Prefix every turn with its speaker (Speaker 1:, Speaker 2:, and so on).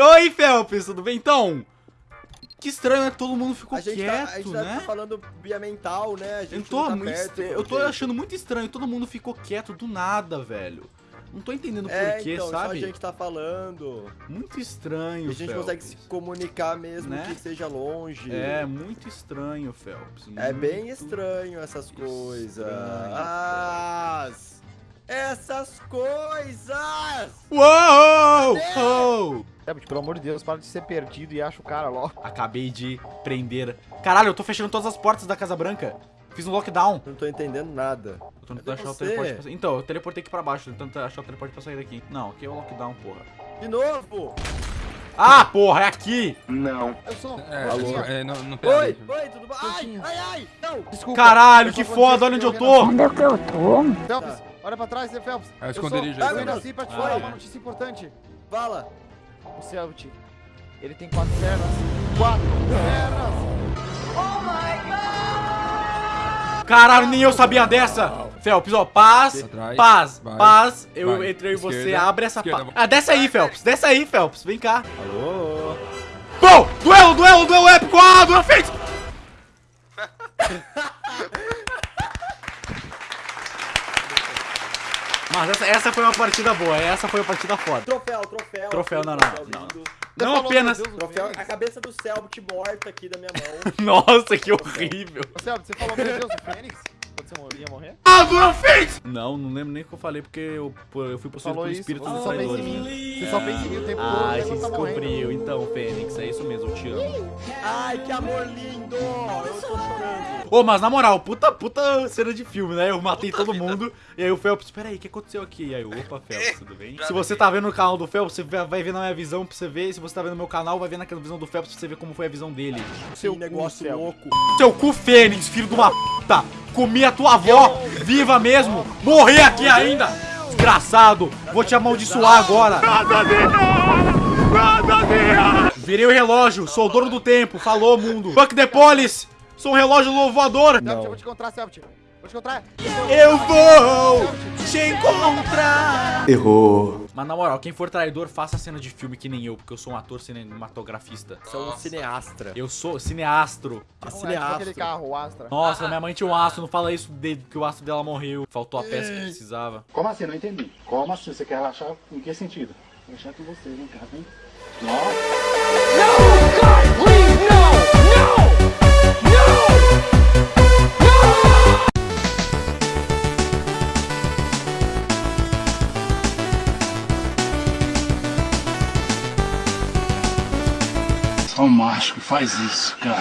Speaker 1: Oi, Felps, tudo bem? Então, que estranho, né? Todo mundo ficou
Speaker 2: A
Speaker 1: quieto,
Speaker 2: tá, a gente
Speaker 1: né?
Speaker 2: tá falando via mental, né? A gente
Speaker 1: Eu tô,
Speaker 2: tá
Speaker 1: muito
Speaker 2: perto,
Speaker 1: eu tô achando muito estranho, todo mundo ficou quieto do nada, velho. Não tô entendendo
Speaker 2: É,
Speaker 1: porquê,
Speaker 2: então, só a
Speaker 1: sabe?
Speaker 2: gente tá falando.
Speaker 1: Muito estranho,
Speaker 2: E a gente
Speaker 1: Felps.
Speaker 2: consegue se comunicar mesmo
Speaker 1: Né?
Speaker 2: que seja longe.
Speaker 1: É, muito estranho, Felps.
Speaker 2: É bem estranho essas coisas. As- Essas coisas!
Speaker 1: Uou!
Speaker 2: Cadê?
Speaker 1: Uou!
Speaker 3: Sabe, pelo amor de Deus, para de ser perdido e acha o cara logo.
Speaker 1: Acabei de prender. Caralho, eu tô fechando todas as portas da Casa Branca. Fiz um lockdown.
Speaker 2: Não tô entendendo nada.
Speaker 1: Eu tô tentando achar o
Speaker 2: você?
Speaker 1: teleporte pra sair. Então, eu teleportei aqui pra baixo, tentando achar o teleporte pra sair daqui. Não, aqui é o lockdown, porra.
Speaker 2: De novo!
Speaker 1: Ah, porra, é aqui!
Speaker 3: Eu sou.
Speaker 4: É,
Speaker 2: Alô?
Speaker 4: é, não, não
Speaker 2: Oi, oi, tudo bom? Ai, ai, ai! Não!
Speaker 3: Desculpa.
Speaker 1: Caralho,
Speaker 3: eu
Speaker 1: que foda, olha onde eu tô!
Speaker 5: Onde é que eu tô?
Speaker 3: Phelps, olha pra trás, Phelps?
Speaker 4: É o
Speaker 3: Eu sou-
Speaker 4: esconderijo
Speaker 3: Eu
Speaker 4: aí,
Speaker 3: vim
Speaker 2: Phelps.
Speaker 3: assim pra te
Speaker 1: Ah,
Speaker 3: falar uma notícia importante.
Speaker 2: Fala!
Speaker 3: O Celt, ele tem quatro pernas. Quatro pernas!
Speaker 1: Caralho, nem eu sabia dessa! Felps, ó, paz,
Speaker 4: Atrás,
Speaker 1: paz,
Speaker 4: vai,
Speaker 1: paz. Eu
Speaker 4: vai.
Speaker 1: entrei em você, abre essa pá. Ah, desce aí, Felps, desce aí, Felps, vem cá.
Speaker 2: Alô?
Speaker 1: Bom, duelo, duelo, duelo épico, ah, duelo feito! Mas essa, essa foi uma partida boa, essa foi uma partida foda.
Speaker 2: Troféu, troféu.
Speaker 1: Troféu, não, não,
Speaker 2: troféu
Speaker 1: não. Não
Speaker 3: falou,
Speaker 1: apenas...
Speaker 3: meu Deus,
Speaker 2: Troféu, a cabeça do Selbit morta aqui da minha mão.
Speaker 1: Nossa, que horrível.
Speaker 3: Ô, Celt, você falou, meu Deus, o Fênix? Quando você ia morrer?
Speaker 1: Ah, duelo feito! Não, não lembro nem o que eu falei, porque eu, eu fui possuído pelo espírito
Speaker 3: em
Speaker 1: traidores.
Speaker 3: mim. Você só pensa em mim o tempo todo
Speaker 1: Ah, você
Speaker 3: tá
Speaker 1: descobriu. Então, Fênix, é isso mesmo, eu te amo.
Speaker 2: Ai, que amor lindo!
Speaker 1: Ô, mas na moral, puta, puta cena de filme, né? Eu matei todo mundo, e aí o Phelps, peraí, o que aconteceu aqui? E aí, opa, Phelps, tudo bem? Se você tá vendo no canal do Phelps, você vai ver na minha visão pra você ver. Se você tá vendo no meu canal, vai ver naquela visão do Phelps pra você ver como foi a visão dele.
Speaker 3: Seu
Speaker 2: que negócio louco.
Speaker 1: Seu cu, Fênix, filho de uma puta! Comi a tua avó, viva mesmo! Morrer aqui ainda! Desgraçado! Vou te amaldiçoar agora! Virei o relógio, sou o dono do tempo, falou mundo! Fuck the police! Sou um relógio!
Speaker 3: Celt, eu vou te encontrar, Celt. Vou te encontrar.
Speaker 1: Eu vou te encontrar. Errou. Mas na moral, quem for traidor, faça cena de filme que nem eu, porque eu sou um ator cinematografista.
Speaker 2: Sou um cineastra.
Speaker 1: Eu sou cineastro.
Speaker 2: É
Speaker 3: Não, é aquele carro, o Astra.
Speaker 1: Nossa, minha mãe tinha um astro, não fala isso de, que o astro dela morreu. Faltou a peça que precisava.
Speaker 6: Como assim? Não entendi. Como assim? Você quer relaxar em que sentido? Relaxar com você, vem cá, vem. Nossa. Só um macho que faz isso, cara.